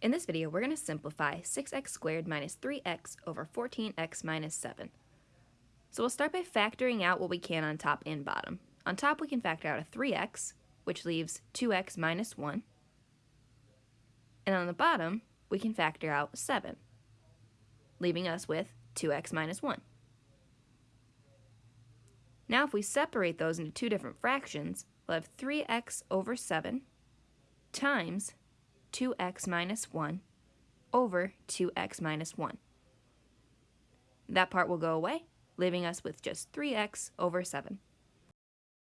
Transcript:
In this video, we're going to simplify 6x squared minus 3x over 14x minus 7. So we'll start by factoring out what we can on top and bottom. On top, we can factor out a 3x, which leaves 2x minus 1. And on the bottom, we can factor out 7, leaving us with 2x minus 1. Now if we separate those into two different fractions, we'll have 3x over 7 times 2x minus 1 over 2x minus 1. That part will go away, leaving us with just 3x over 7.